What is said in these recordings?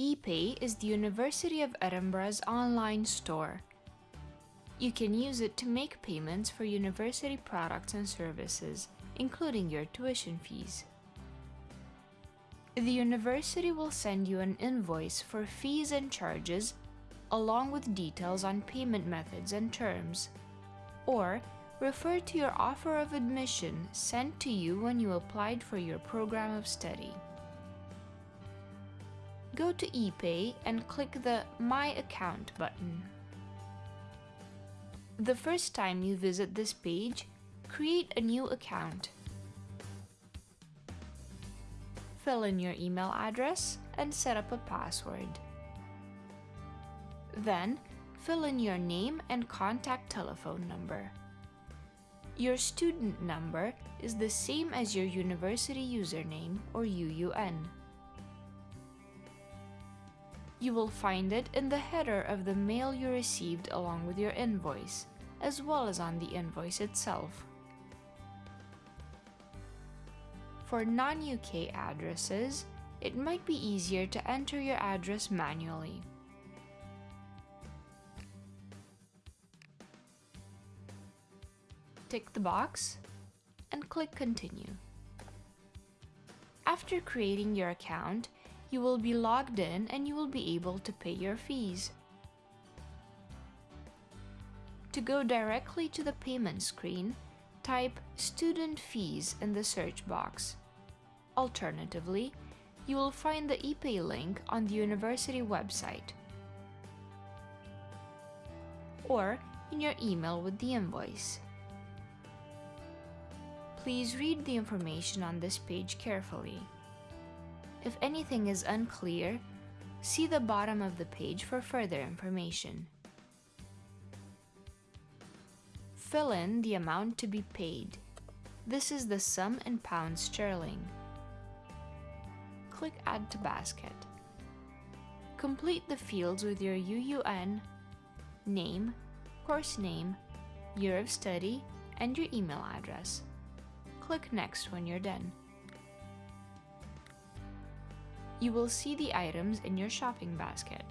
ePay is the University of Edinburgh's online store. You can use it to make payments for university products and services, including your tuition fees. The university will send you an invoice for fees and charges, along with details on payment methods and terms. Or refer to your offer of admission sent to you when you applied for your program of study. Go to ePay and click the My Account button. The first time you visit this page, create a new account. Fill in your email address and set up a password. Then, fill in your name and contact telephone number. Your student number is the same as your university username or UUN. You will find it in the header of the mail you received along with your invoice, as well as on the invoice itself. For non-UK addresses, it might be easier to enter your address manually. Tick the box and click Continue. After creating your account, you will be logged in and you will be able to pay your fees. To go directly to the payment screen, type Student Fees in the search box. Alternatively, you will find the ePay link on the university website or in your email with the invoice. Please read the information on this page carefully. If anything is unclear, see the bottom of the page for further information. Fill in the amount to be paid. This is the sum in pounds sterling. Click Add to Basket. Complete the fields with your UUN, name, course name, year of study, and your email address. Click Next when you're done you will see the items in your shopping basket.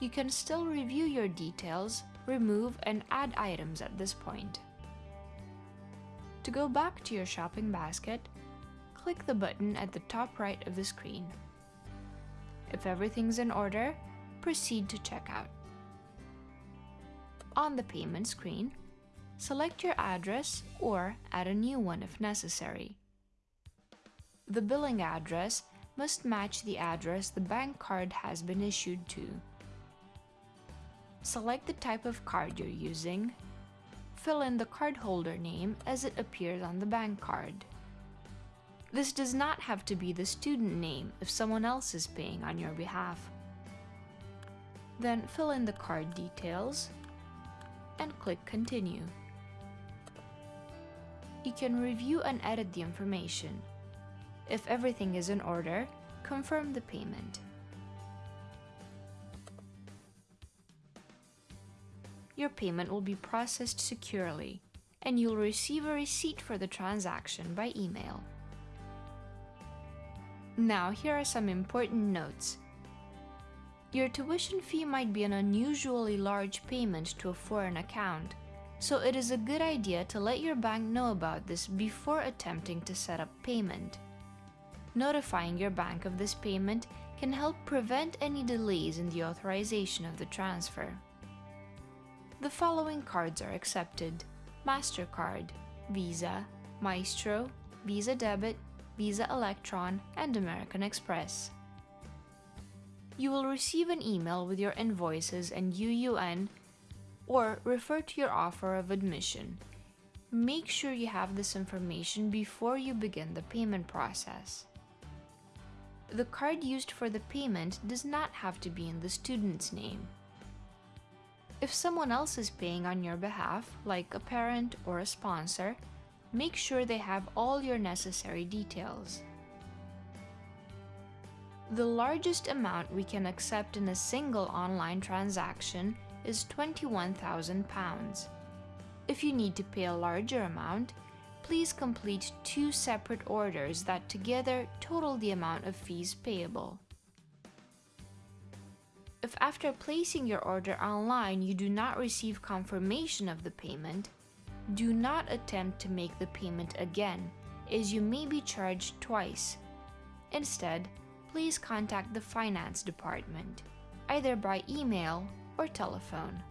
You can still review your details, remove and add items at this point. To go back to your shopping basket, click the button at the top right of the screen. If everything's in order, proceed to checkout. On the payment screen, select your address or add a new one if necessary. The billing address must match the address the bank card has been issued to. Select the type of card you're using. Fill in the cardholder name as it appears on the bank card. This does not have to be the student name if someone else is paying on your behalf. Then fill in the card details and click Continue. You can review and edit the information if everything is in order, confirm the payment. Your payment will be processed securely, and you'll receive a receipt for the transaction by email. Now, here are some important notes. Your tuition fee might be an unusually large payment to a foreign account, so it is a good idea to let your bank know about this before attempting to set up payment. Notifying your bank of this payment can help prevent any delays in the authorization of the transfer. The following cards are accepted. MasterCard, Visa, Maestro, Visa Debit, Visa Electron, and American Express. You will receive an email with your invoices and UUN or refer to your offer of admission. Make sure you have this information before you begin the payment process. The card used for the payment does not have to be in the student's name. If someone else is paying on your behalf, like a parent or a sponsor, make sure they have all your necessary details. The largest amount we can accept in a single online transaction is £21,000. If you need to pay a larger amount, please complete two separate orders that together total the amount of fees payable. If after placing your order online you do not receive confirmation of the payment, do not attempt to make the payment again, as you may be charged twice. Instead, please contact the finance department, either by email or telephone.